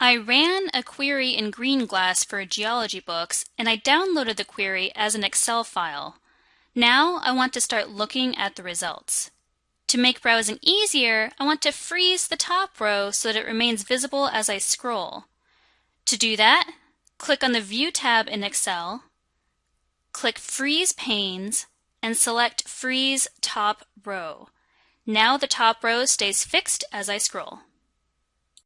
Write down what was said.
I ran a query in Greenglass for geology books and I downloaded the query as an Excel file. Now I want to start looking at the results. To make browsing easier, I want to freeze the top row so that it remains visible as I scroll. To do that, click on the View tab in Excel, click Freeze Panes, and select Freeze Top Row. Now the top row stays fixed as I scroll.